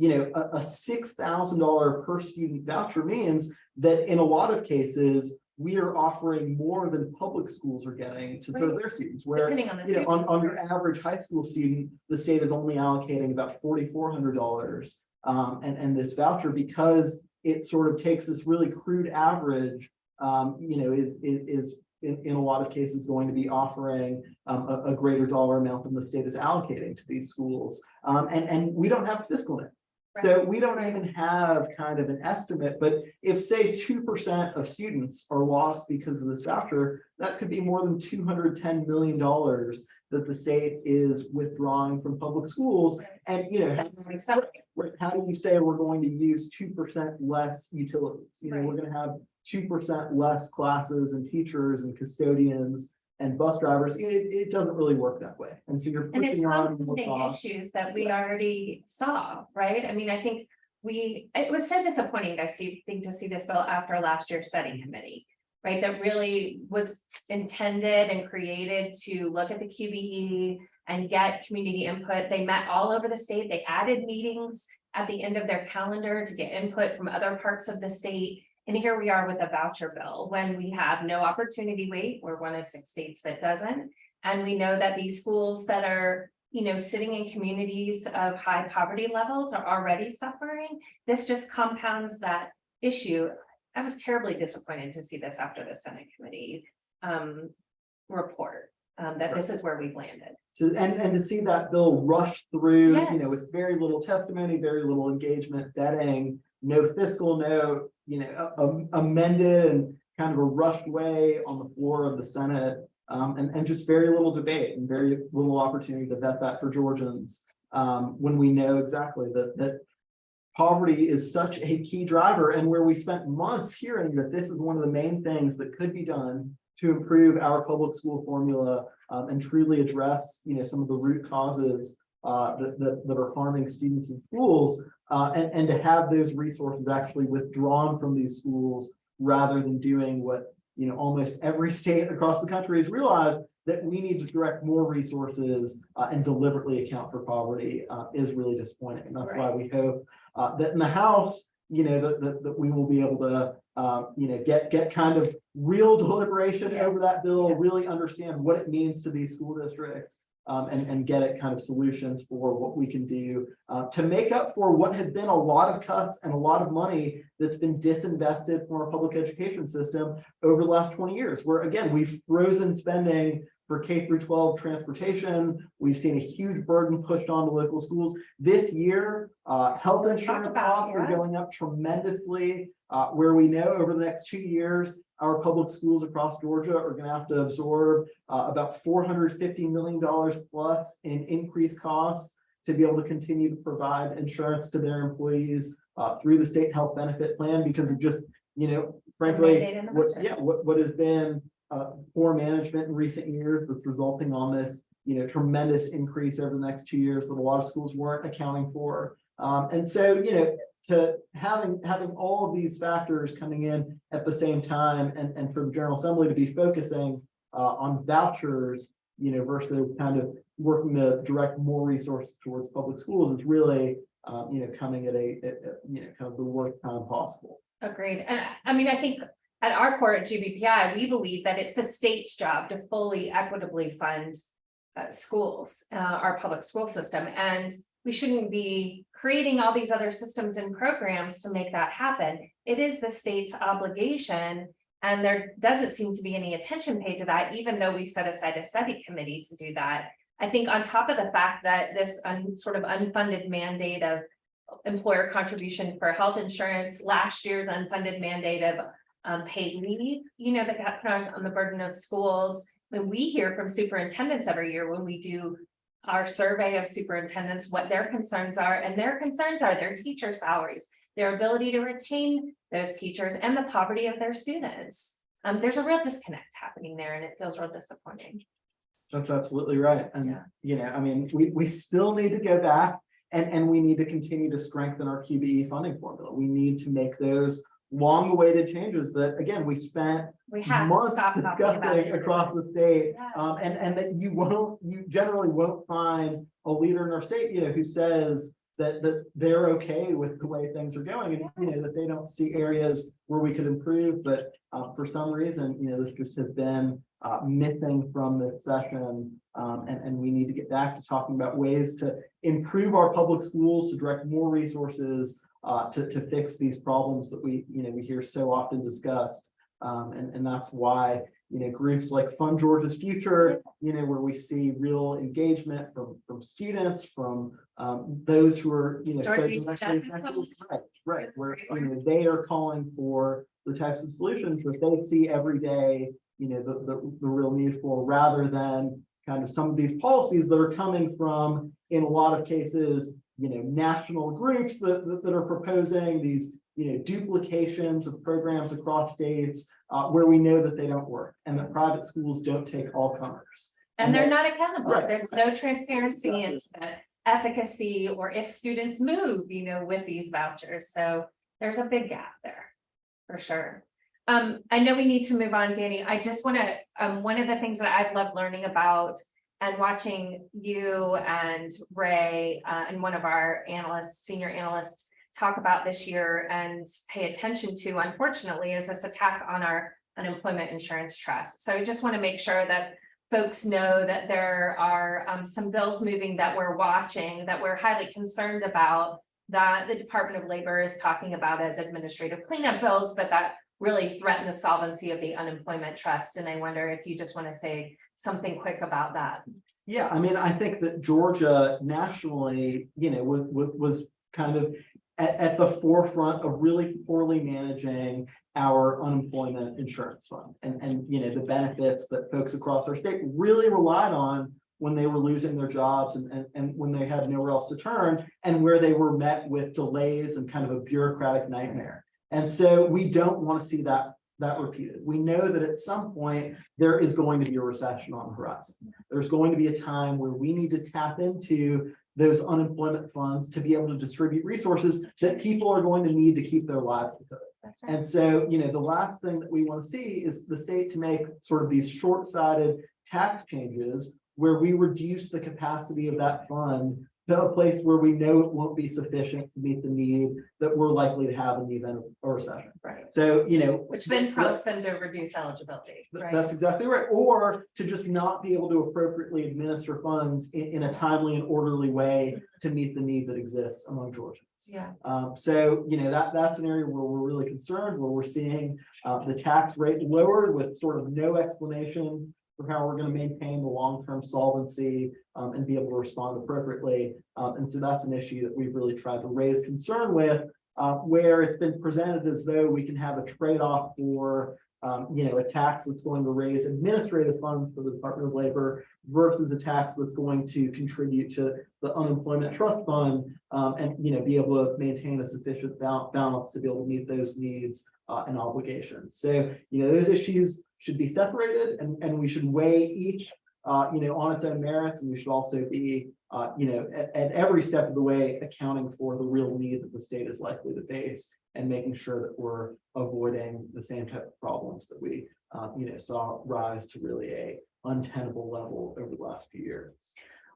you know, a, a six thousand dollar per student voucher means that in a lot of cases, we are offering more than public schools are getting to serve Right. their students, where Depending on the. you know, on, on your average high school student, the state is only allocating about forty-four hundred dollars. Um, and, and this voucher, because it sort of takes this really crude average, um, you know, is, is, is in, in a lot of cases going to be offering um, a, a greater dollar amount than the state is allocating to these schools. Um, and, and we don't have fiscal net. So we don't even have kind of an estimate, but if say two percent of students are lost because of this voucher, that could be more than two hundred ten million dollars that the state is withdrawing from public schools. And, you know, That makes sense. Right, how do you say we're going to use two percent less utilities? You know, we're gonna have two percent less classes and teachers and custodians and bus drivers. It, it doesn't really work that way. And so you're And it's pushing on more compounding costs. issues that we already saw, right? I mean, I think we, it was so disappointing to see, think to see this bill after last year's study committee. Right, that really was intended and created to look at the QBE and get community input. They met all over the state. They added meetings at the end of their calendar to get input from other parts of the state. And here we are with a voucher bill when we have no opportunity weight. We're one of six states that doesn't. And we know that these schools that are, you know, sitting in communities of high poverty levels are already suffering. This just compounds that issue. I was terribly disappointed to see this after the Senate committee um report, um, that this is where we've landed. And, and to see that bill rush through, you know, with very little testimony, very little engagement, vetting, no fiscal note, you know, amended and kind of a rushed way on the floor of the Senate. Um, and, and just very little debate and very little opportunity to vet that for Georgians. Um, when we know exactly that, that poverty is such a key driver and where we spent months hearing that this is one of the main things that could be done to improve our public school formula um, and truly address, you know, some of the root causes uh, that, that, that are harming students in schools, uh, and, and to have those resources actually withdrawn from these schools rather than doing what, you know, almost every state across the country has realized that we need to direct more resources uh, and deliberately account for poverty uh, is really disappointing. And that's why we hope uh, that in the House, you know, that, that, that we will be able to, uh, you know, get, get kind of real deliberation over that bill, yes. really understand what it means to these school districts. Um, and, and get at kind of solutions for what we can do, uh, to make up for what had been a lot of cuts and a lot of money that's been disinvested from our public education system over the last twenty years, where again, we've frozen spending for K through twelve transportation. We've seen a huge burden pushed on the local schools. This year, uh, health insurance costs are going up tremendously. Uh, where we know over the next two years, our public schools across Georgia are gonna have to absorb uh, about four hundred fifty million dollars plus in increased costs to be able to continue to provide insurance to their employees uh, through the state health benefit plan because of just you know, frankly, mandate in the what, yeah, what, what has been, uh, poor management in recent years that's resulting on this, you know, tremendous increase over the next two years that a lot of schools weren't accounting for. Um, and so, you know, to having, having all of these factors coming in at the same time and, and for the General Assembly to be focusing uh, on vouchers, you know, versus kind of working to direct more resources towards public schools is really, um, you know, coming at a, at- at, you know, kind of the worst time possible. Agreed. And I- I mean, I think at our core at GBPI, we believe that it's the state's job to fully equitably fund uh, schools, uh, our public school system, and we shouldn't be creating all these other systems and programs to make that happen. It is the state's obligation, and there doesn't seem to be any attention paid to that, even though we set aside a study committee to do that. I think on top of the fact that this un- sort of unfunded mandate of employer contribution for health insurance, last year's unfunded mandate of um, paid leave, you know, that got put on, on the burden of schools. When we hear from superintendents every year, when we do our survey of superintendents, what their concerns are, and their concerns are their teacher salaries, their ability to retain those teachers and the poverty of their students. Um, there's a real disconnect happening there and it feels real disappointing. That's absolutely right. And, Yeah. you know, I mean, we, we still need to go back and, and we need to continue to strengthen our QBE funding formula. We need to make those long awaited changes that, again, we spent We have months discussing across the state. Yeah. Um, and, and that you won't, you generally won't find a leader in our state, you know, who says that, that they're okay with the way things are going and, you know, that they don't see areas where we could improve, but, uh, for some reason, you know, this just has been, uh, missing from this session. Um, and, and we need to get back to talking about ways to improve our public schools, to direct more resources, uh, to, to fix these problems that we, you know, we hear so often discussed. Um, and, and that's why, you know, groups like Fund Georgia's Future, you know, where we see real engagement from, from students, from, um, those who are, you know. so Georgia directly Justice affected. Coalition. Right, right, where, you know, they are calling for the types of solutions that they see every day, you know, the, the, the real need for, rather than kind of some of these policies that are coming from, in a lot of cases, you know, national groups that, that, that are proposing these, you know, duplications of programs across states, uh, where we know that they don't work and that private schools don't take all comers. And they're not accountable. Right. There's no transparency into the efficacy or if students move, you know, with these vouchers. So there's a big gap there. For sure. Um, I know we need to move on, Danny. I just want to, um, one of the things that I've loved learning about and watching you and Ray, uh, and one of our analysts, senior analysts, talk about this year and pay attention to, unfortunately, is this attack on our unemployment insurance trust. So I just want to make sure that folks know that there are um, some bills moving that we're watching, that we're highly concerned about, that the Department of Labor is talking about as administrative cleanup bills, but that really threaten the solvency of the unemployment trust. And I wonder if you just want to say something quick about that. Yeah, I mean, I think that Georgia nationally, you know, was, was, kind of at, at the forefront of really poorly managing our unemployment insurance fund and, and, you know, the benefits that folks across our state really relied on when they were losing their jobs and, and, and when they had nowhere else to turn and where they were met with delays and kind of a bureaucratic nightmare. And so we don't want to see that, that repeated. We know that at some point there is going to be a recession on the horizon. There's going to be a time where we need to tap into those unemployment funds to be able to distribute resources that people are going to need to keep their livelihood. Right. And so, you know, the last thing that we want to see is the state to make sort of these short-sighted tax changes where we reduce the capacity of that fund to a place where we know it won't be sufficient to meet the need that we're likely to have in the event of a recession. Right. So, you know. Which then prompts them to reduce eligibility, right? That's exactly right. Or to just not be able to appropriately administer funds in, in a timely and orderly way to meet the need that exists among Georgians. Yeah, Um, so, you know, that, that's an area where we're really concerned, where we're seeing, uh, the tax rate lowered with sort of no explanation for how we're gonna maintain the long-term solvency, um, and be able to respond appropriately. Um, and so that's an issue that we've really tried to raise concern with, uh, where it's been presented as though we can have a trade-off for, um, you know, a tax that's going to raise administrative funds for the Department of Labor versus a tax that's going to contribute to the unemployment trust fund, um, and, you know, be able to maintain a sufficient balance to be able to meet those needs uh, and obligations. So, you know, those issues should be separated and, and we should weigh each, uh, you know, on its own merits, and we should also be, uh, you know, at, at every step of the way, accounting for the real need that the state is likely to face and making sure that we're avoiding the same type of problems that we, uh, you know, saw rise to really a untenable level over the last few years.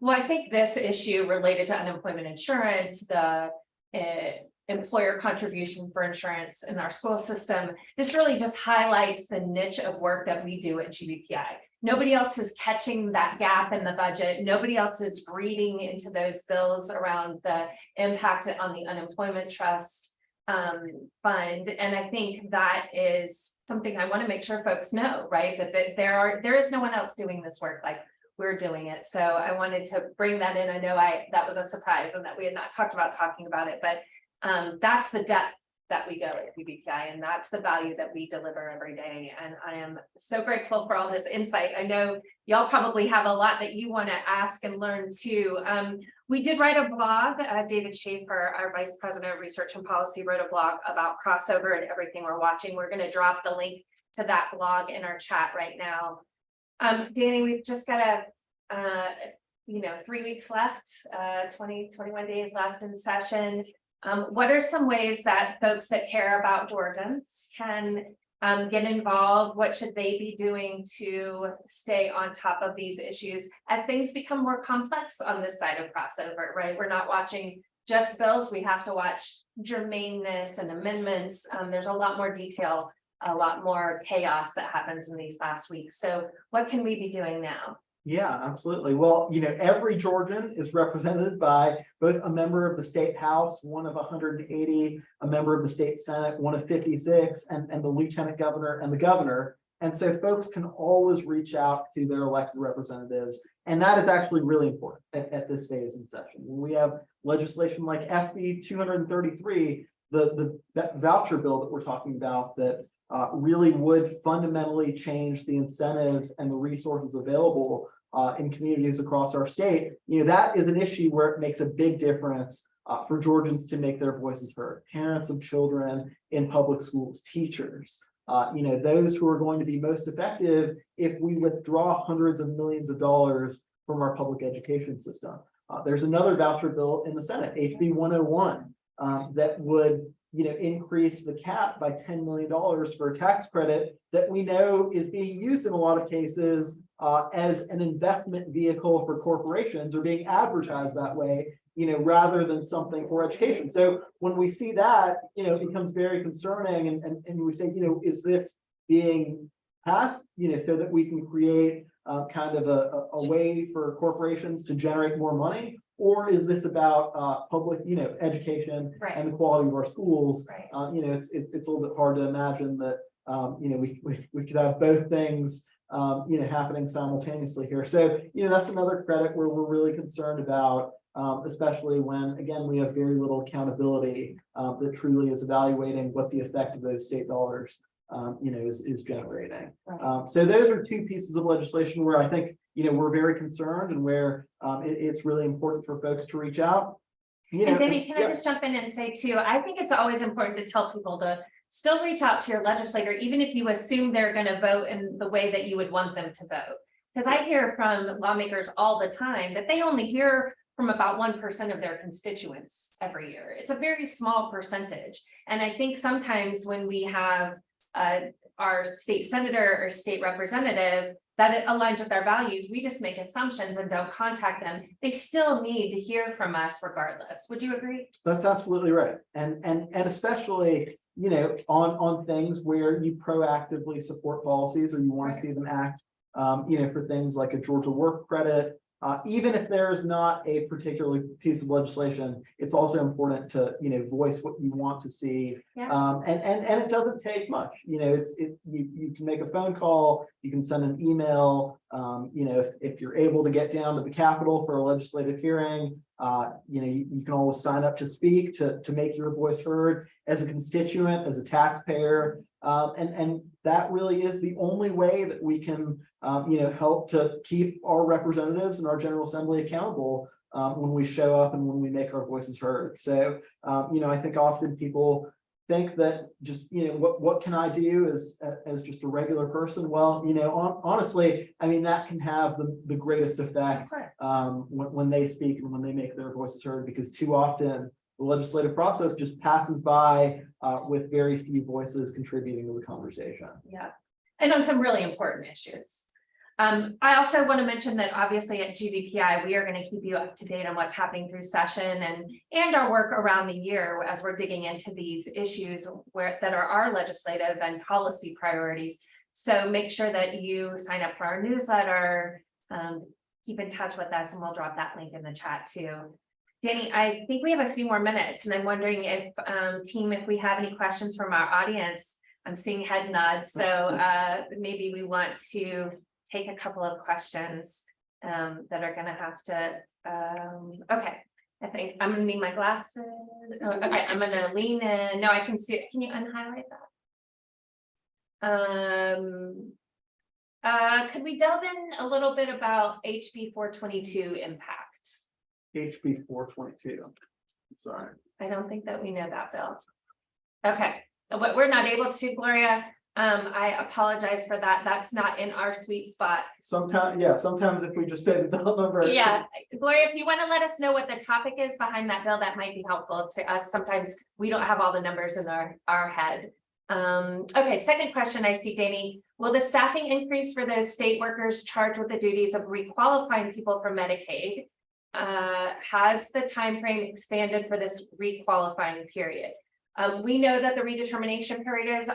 Well, I think this issue related to unemployment insurance, the uh, employer contribution for insurance in our school system, this really just highlights the niche of work that we do at GBPI. Nobody else is catching that gap in the budget. Nobody else is reading into those bills around the impact on the unemployment trust um, fund. And I think that is something I want to make sure folks know, right? That, that there are, there is no one else doing this work like we're doing it. So I wanted to bring that in. I know I, that was a surprise and that we had not talked about talking about it, but um, that's the depth that we go at GBPI and that's the value that we deliver every day. And I am so grateful for all this insight. I know y'all probably have a lot that you want to ask and learn too. Um, we did write a blog, uh, David Schaefer, our Vice President of Research and Policy, wrote a blog about crossover and everything we're watching. We're going to drop the link to that blog in our chat right now. Um, Danny, we've just got a, uh, you know, three weeks left, uh, 20, 21 days left in session. Um, what are some ways that folks that care about Georgians can um, get involved? What should they be doing to stay on top of these issues as things become more complex on this side of crossover, right? We're not watching just bills. We have to watch germaneness and amendments. Um, there's a lot more detail, a lot more chaos that happens in these last weeks. So what can we be doing now? Yeah, absolutely. Well, you know, every Georgian is represented by both a member of the state house, one of hundred and eighty, a member of the state senate, one of fifty-six, and, and the lieutenant governor and the governor. And so folks can always reach out to their elected representatives. And that is actually really important at, at this phase in session. When we have legislation like SB two hundred and thirty-three, the, the voucher bill that we're talking about that uh, really would fundamentally change the incentives and the resources available uh, in communities across our state, you know, that is an issue where it makes a big difference uh, for Georgians to make their voices heard. Parents of children in public schools, teachers, uh, you know, those who are going to be most effective if we withdraw hundreds of millions of dollars from our public education system. Uh, there's another voucher bill in the Senate, HB 101, um, that would you know, increase the cap by $10 million for a tax credit that we know is being used in a lot of cases uh, as an investment vehicle for corporations or being advertised that way, you know, rather than something for education. So when we see that, you know, it becomes very concerning and, and, and we say, you know, is this being passed, you know, so that we can create uh, kind of a, a, a way for corporations to generate more money? Or is this about uh, public, you know, education Right. and the quality of our schools? Right. Uh, you know, it's, it- it's a little bit hard to imagine that, um, you know, we, we, we could have both things, um, you know, happening simultaneously here. So, you know, that's another credit where we're really concerned about, um, especially when, again, we have very little accountability, uh, that truly is evaluating what the effect of those state dollars, um, you know, is, is generating. Right. Um, so those are two pieces of legislation where I think, you know, we're very concerned and where, um, it- it's really important for folks to reach out. You know, And Danny, can I just jump in and say too, I think it's always important to tell people to still reach out to your legislator, even if you assume they're gonna vote in the way that you would want them to vote. Because I hear from lawmakers all the time that they only hear from about one percent of their constituents every year. It's a very small percentage. And I think sometimes when we have uh, our state senator or state representative that it aligns with our values, we just make assumptions and don't contact them. They still need to hear from us regardless. Would you agree? That's absolutely right. And, and, and especially, you know, on, on things where you proactively support policies or you want to see them act. Um, you know, for things like a Georgia work credit, uh, even if there is not a particular piece of legislation, it's also important to, you know, voice what you want to see. Yeah. Um, and, and, and it doesn't take much, you know, it's, it, you, you can make a phone call, you can send an email. Um, you know, if, if you're able to get down to the Capitol for a legislative hearing, uh, you know, you, you can always sign up to speak, to, to make your voice heard as a constituent, as a taxpayer. Um, and, and that really is the only way that we can, um, you know, help to keep our representatives and our General Assembly accountable, um, when we show up and when we make our voices heard. So, um, you know, I think often people think that just, you know, what, what can I do as, as just a regular person? Well, you know, hon- honestly, I mean, that can have the, the greatest effect um, when, when they speak and when they make their voices heard, because too often the legislative process just passes by uh, with very few voices contributing to the conversation. Yeah, and on some really important issues. Um, I also want to mention that obviously at GBPI, we are going to keep you up to date on what's happening through session and. And our work around the year as we're digging into these issues where that are our legislative and policy priorities. So make sure that you sign up for our newsletter. Um, keep in touch with us and we'll drop that link in the chat too. Danny, I think we have a few more minutes and I'm wondering if, um, team, if we have any questions from our audience. I'm seeing head nods, so, uh, maybe we want to take a couple of questions. Um, that are gonna have to, um, okay, I think I'm gonna need my glasses. Oh, Okay, I'm gonna lean in. No, I can see it. Can you unhighlight that? Um. Uh, could we delve in a little bit about HB four twenty-two impact? HB four twenty-two. Sorry. I don't think that we know that, Bill. Okay, but we're not able to, Gloria. Um, I apologize for that. That's not in our sweet spot. Sometimes, yeah, sometimes if we just say the bill number. Yeah, Gloria, if you want to let us know what the topic is behind that bill, that might be helpful to us. Sometimes we don't have all the numbers in our, our head. Um, okay, second question I see, Danny. Will the staffing increase for those state workers charged with the duties of requalifying people for Medicaid? Uh, has the time frame expanded for this requalifying period? Um, we know that the redetermination period is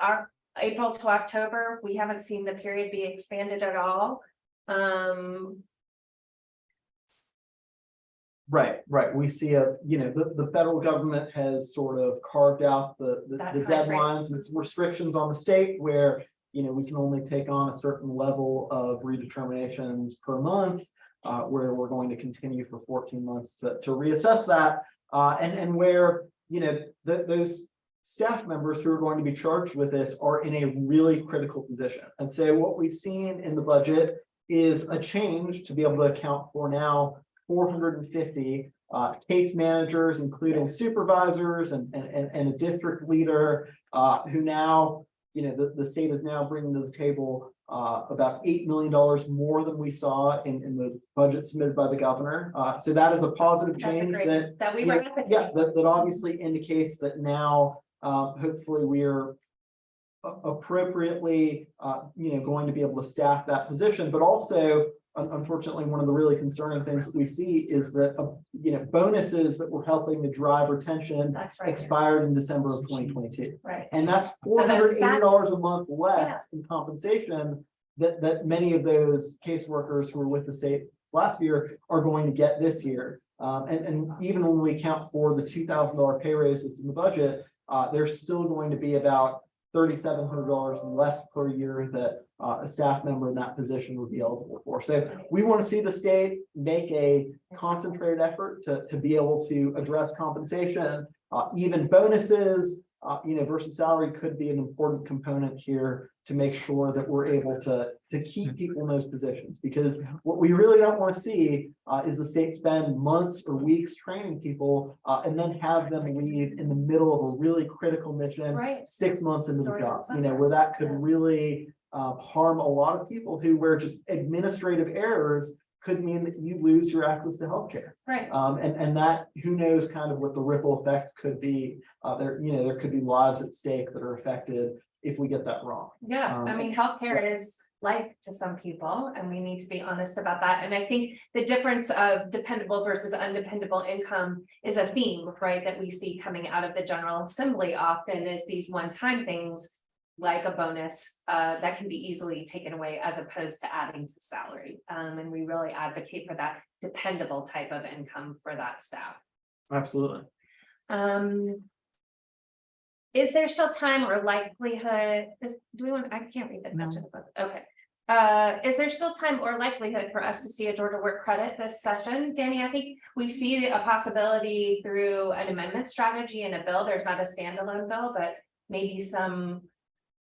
April to October. We haven't seen the period be expanded at all. Um, Right, right. We see a, you know, the, the federal government has sort of carved out the, the the deadlines and some restrictions on the state where, you know, we can only take on a certain level of redeterminations per month. Uh, where we're going to continue for fourteen months to, to reassess that, uh, and, and where, you know, th- those. Staff members who are going to be charged with this are in a really critical position. And so what we've seen in the budget is a change to be able to account for now four hundred and fifty uh, case managers, including supervisors and, and, and, and a district leader, uh, who now, you know, the, the state is now bringing to the table uh, about eight million dollars more than we saw in, in the budget submitted by the governor. Uh, so that is a positive That's a change great- that that we were. happy. yeah, that, that obviously indicates that now, uh, hopefully we're appropriately, uh, you know, going to be able to staff that position, but also, unfortunately, one of the really concerning things that we see is that, uh, you know, bonuses that were helping to drive retention That's right, expired in December of twenty twenty-two. right. And that's four hundred eighty dollars a month less in compensation that, that many of those caseworkers who were with the state last year are going to get this year. Um, and, and even when we account for the two thousand dollar pay raise that's in the budget, uh, there's still going to be about thirty-seven hundred dollars less per year that, uh, a staff member in that position would be eligible for. So we want to see the state make a concentrated effort to, to be able to address compensation, uh, even bonuses, uh, you know, versus salary could be an important component here to make sure that we're able to, to keep people in those positions. Because what we really don't want to see, uh, is the state spend months or weeks training people, uh, and then have them leave in the middle of a really critical mission Right, six months into the job, you know, where that could Yeah. really uh, harm a lot of people who, where just administrative errors could mean that you lose your access to healthcare. right. Um, and, and that, who knows kind of what the ripple effects could be. Uh, there, you know, there could be lives at stake that are affected if we get that wrong. Yeah, I Um, mean, healthcare is life to some people and we need to be honest about that. And I think the difference of dependable versus undependable income is a theme, right? That we see coming out of the General Assembly often is these one-time things like a bonus uh, that can be easily taken away as opposed to adding to salary. Um, and we really advocate for that dependable type of income for that staff. Absolutely. Um. Is there still time or likelihood, is, do we want, I can't read that much of the book, okay. Uh, is there still time or likelihood for us to see a Georgia work credit this session? Danny, I think we see a possibility through an amendment strategy in a bill. There's not a standalone bill, but maybe some.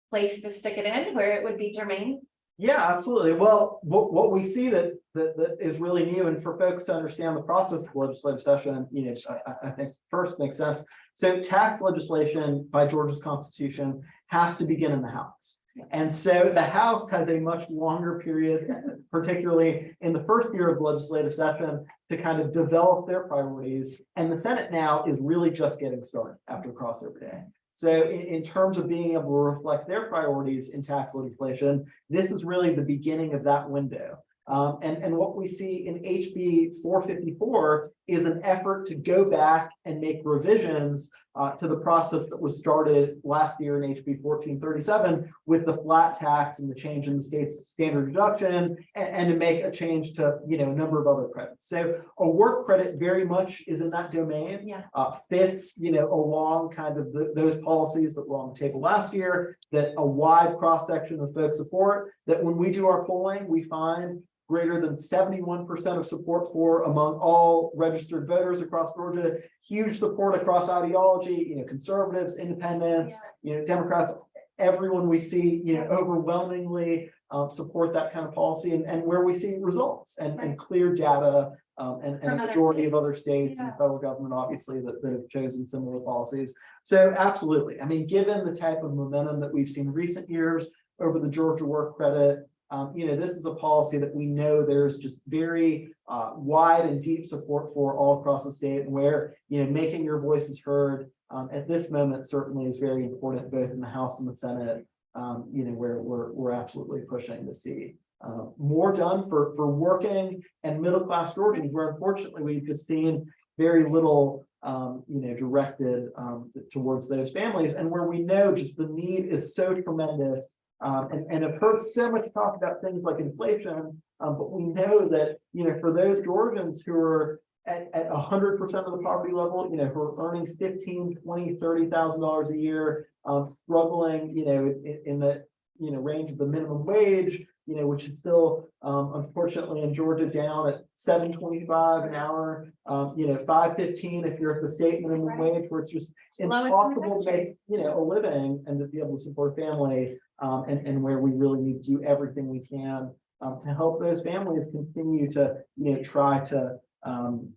Place to stick it in where it would be germane. Yeah, absolutely. Well, what, what we see that, that, that is really new and for folks to understand the process of legislative session, you know, I, I, think first makes sense. So tax legislation by Georgia's constitution has to begin in the House. And so the House has a much longer period, particularly in the first year of the legislative session, to kind of develop their priorities. And the Senate now is really just getting started after crossover day. So in, in terms of being able to reflect their priorities in tax legislation, this is really the beginning of that window. Um, and, and what we see in HB four fifty-four is an effort to go back and make revisions uh, to the process that was started last year in HB fourteen thirty-seven with the flat tax and the change in the state's standard deduction and, and to make a change to, you know, a number of other credits. So a work credit very much is in that domain Yeah. uh, fits, you know, along kind of the- those policies that were on the table last year, that a wide cross-section of folks support, that when we do our polling, we find greater than seventy-one percent of support for among all registered voters across Georgia, huge support across ideology, you know, conservatives, independents, you know, Democrats, everyone we see, you know, overwhelmingly uh, support that kind of policy and, and where we see results and, and clear data um, and, and a majority of other states and Yeah. federal government, obviously, that, that have chosen similar policies. So absolutely, I mean, given the type of momentum that we've seen in recent years over the Georgia work credit, um, you know, this is a policy that we know there's just very uh, wide and deep support for all across the state and where, you know, making your voices heard um, at this moment certainly is very important, both in the House and the Senate. Um, you know, where we're, we're absolutely pushing to see uh, more done for, for working and middle-class Georgians, where unfortunately we've just seen very little, um, you know, directed, um, towards those families and where we know just the need is so tremendous. Um, and, and I've heard so much talk about things like inflation, um, but we know that, you know, for those Georgians who are at, at hundred percent of the poverty level, you know, who are earning fifteen, twenty, thirty thousand dollars a year, um, struggling, you know, in, in the, you know, range of the minimum wage, you know, which is still, um, unfortunately in Georgia down at seven twenty-five an hour. Um, you know, five fifteen if you're at the state minimum Right. wage, where it's just Lowest in the impossible to make, you know, a living and to be able to support family. Um, and, and where we really need to do everything we can, um, to help those families continue to, you know, try to, um,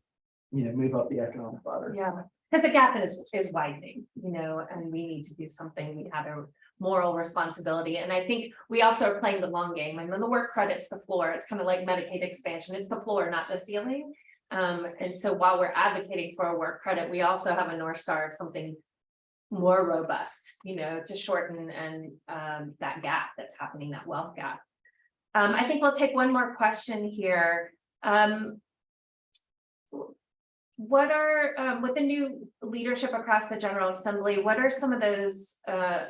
you know, move up the economic ladder. Yeah, because the gap is, is widening, you know, and we need to do something. We have a moral responsibility. And I think we also are playing the long game. And when the work credit's the floor, it's kind of like Medicaid expansion. It's the floor, not the ceiling. Um, and so while we're advocating for a work credit, we also have a North Star of something more robust, you know, to shorten and um, that gap that's happening, that wealth gap. Um, I think we'll take one more question here. Um, what are, um, with the new leadership across the General Assembly, what are some of those, uh,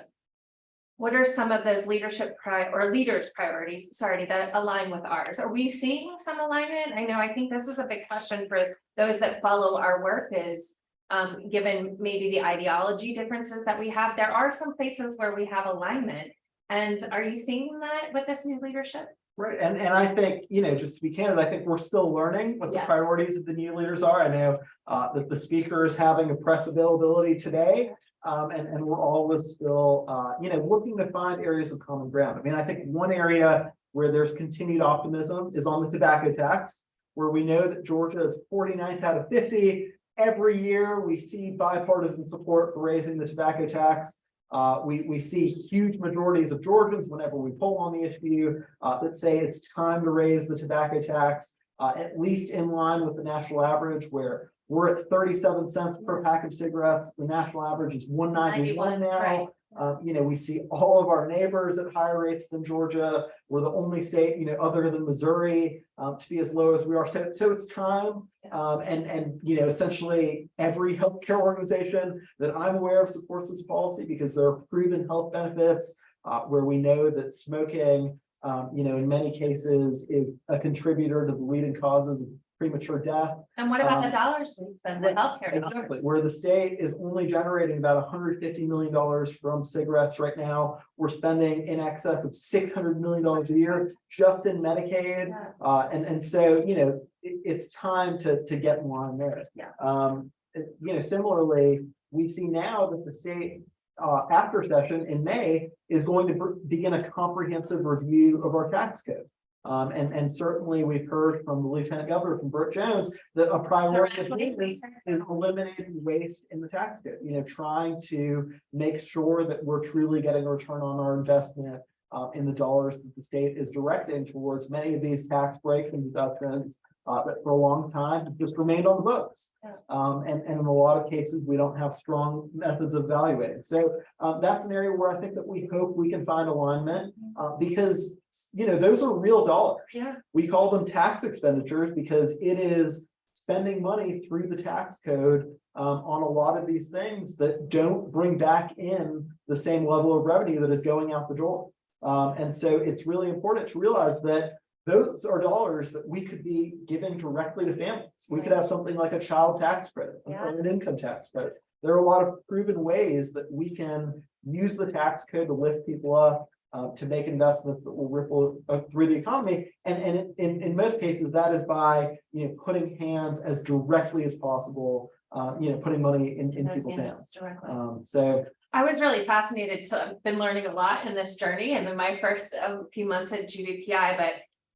what are some of those leadership pri- or leaders priorities, sorry, that align with ours? Are we seeing some alignment? I know, I think this is a big question for those that follow our work is, um, given maybe the ideology differences that we have, there are some places where we have alignment. And are you seeing that with this new leadership? Right, and, and I think, you know, just to be candid, I think we're still learning what the Yes. priorities of the new leaders are. I know uh, that the speaker is having a press availability today. Um, and, and we're always still, uh, you know, looking to find areas of common ground. I mean, I think one area where there's continued optimism is on the tobacco tax, where we know that Georgia is 49th out of fifty. Every year, we see bipartisan support for raising the tobacco tax. Uh, we, we see huge majorities of Georgians whenever we poll on the issue uh, that say it's time to raise the tobacco tax, uh, at least in line with the national average where we're at thirty-seven cents per pack of cigarettes. The national average is one ninety-one 91, right. Uh, you know, we see all of our neighbors at higher rates than Georgia. We're the only state, you know, other than Missouri, um, to be as low as we are. So, so it's time. Um, and, and, you know, essentially every healthcare organization that I'm aware of supports this policy because there are proven health benefits. Uh, where we know that smoking, um, you know, in many cases is a contributor to the leading causes of premature death. And what about the Um, dollars we spend with healthcare Exactly, dollars? where the state is only generating about hundred fifty million dollars from cigarettes right now. We're spending in excess of six hundred million dollars a year just in Medicaid. Yeah. Uh, and, and so, you know, it, it's time to, to get more on there. Yeah. Um, it- you know, similarly, we see now that the state uh, after session in May is going to begin a comprehensive review of our tax code. Um, and, and certainly we've heard from the Lieutenant Governor, from Burt Jones, that a priority of is eliminating waste in the tax code, you know, trying to make sure that we're truly getting a return on our investment uh, in the dollars that the state is directing towards many of these tax breaks and deductions uh, that for a long time just remained on the books. Um, and, and in a lot of cases, we don't have strong methods of evaluating. So uh, that's an area where I think that we hope we can find alignment uh, because, you know, those are real dollars Yeah, we call them tax expenditures because it is spending money through the tax code um, on a lot of these things that don't bring back in the same level of revenue that is going out the door. Um, and so it's really important to realize that those are dollars that we could be giving directly to families. We could have something like a child tax credit, Yeah. or an income tax credit. There are a lot of proven ways that we can use the tax code to lift people up, uh, to make investments that will ripple uh, through the economy. And, and in, in most cases, that is by, you know, putting hands as directly as possible, uh, you know, putting money in, in people's hands. Um, so, I was really fascinated, so I've been learning a lot in this journey and in my first um, few months at GBPI, but.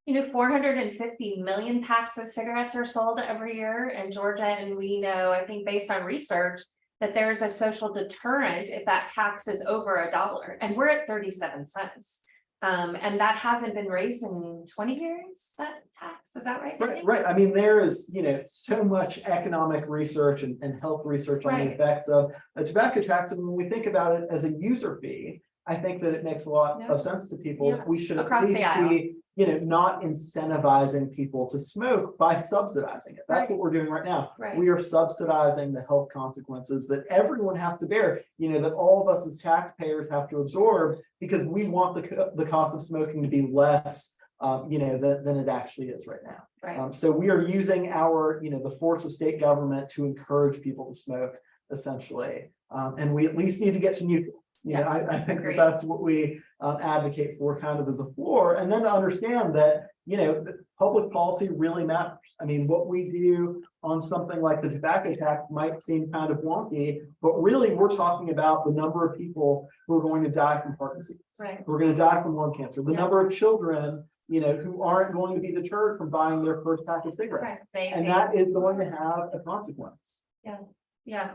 You know, four hundred and fifty million packs of cigarettes are sold every year in Georgia, and we know, I think based on research. That there's a social deterrent if that tax is over a dollar, and we're at thirty-seven cents. Um, and that hasn't been raised in twenty years, that tax, is that right? right, right, I mean, there is, you know, so much economic research and, and health research on the effects of a tobacco tax, and when we think about it as a user fee. I think that it makes a lot Yeah. of sense to people, Yeah. we should at Across the least be, you know, not incentivizing people to smoke by subsidizing it, that's Right. what we're doing right now. Right, We are subsidizing the health consequences that everyone has to bear, you know, that all of us as taxpayers have to absorb. Because we want the, the cost of smoking to be less, um, you know, than, than it actually is right now. right, Um, so we are using our, you know, the force of state government to encourage people to smoke essentially. Um, and we at least need to get to neutral. You know, I, I think that that's what we um, advocate for kind of as a floor. And then to understand that, you know, public policy really matters. I mean, what we do on something like the tobacco tax might seem kind of wonky, but really we're talking about the number of people who are going to die from heart disease right, who are gonna die from lung cancer, the Yes. number of children, you know, who aren't going to be deterred from buying their first pack of cigarettes. right. They- And they- that is going to have a consequence. Yeah. Yeah.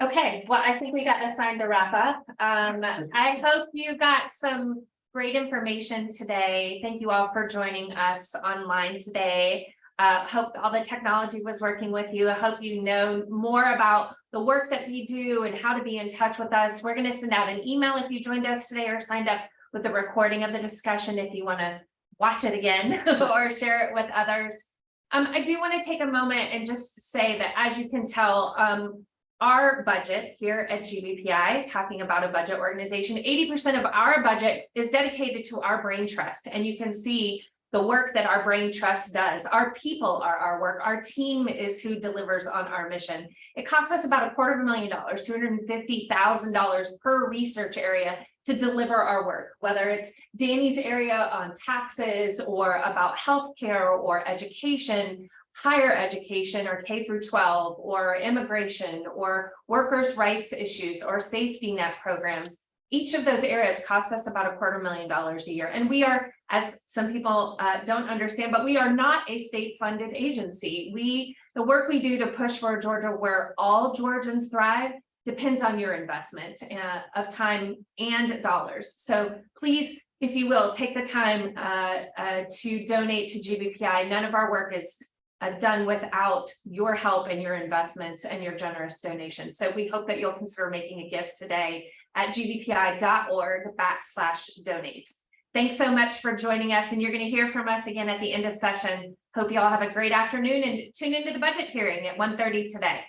Okay, well, I think we got assigned to wrap up. Um, I hope you got some great information today. Thank you all for joining us online today. Uh, hope all the technology was working with you. I hope you know more about the work that we do and how to be in touch with us. We're gonna send out an email if you joined us today or signed up with the recording of the discussion if you wanna watch it again or share it with others. Um, I do want to take a moment and just say that as you can tell, um, our budget here at GBPI, talking about a budget organization, eighty percent of our budget is dedicated to our brain trust. And you can see the work that our brain trust does. Our people are our work. Our team is who delivers on our mission. It costs us about a quarter of a million dollars, two hundred and fifty thousand dollars per research area to deliver our work, whether it's Danny's area on taxes or about healthcare or education, higher education or K through twelve or immigration or workers' rights issues or safety net programs. Each of those areas costs us about a quarter million dollars a year. And we are, as some people uh, don't understand, but we are not a state funded agency. We, the work we do to push for Georgia where all Georgians thrive depends on your investment uh, of time and dollars. So please, if you will, take the time uh, uh, to donate to GBPI. None of our work is uh, done without your help and your investments and your generous donations. So we hope that you'll consider making a gift today at gbpi.org backslash donate. Thanks so much for joining us and you're going to hear from us again at the end of session. Hope you all have a great afternoon and tune into the budget hearing at 1:30 today.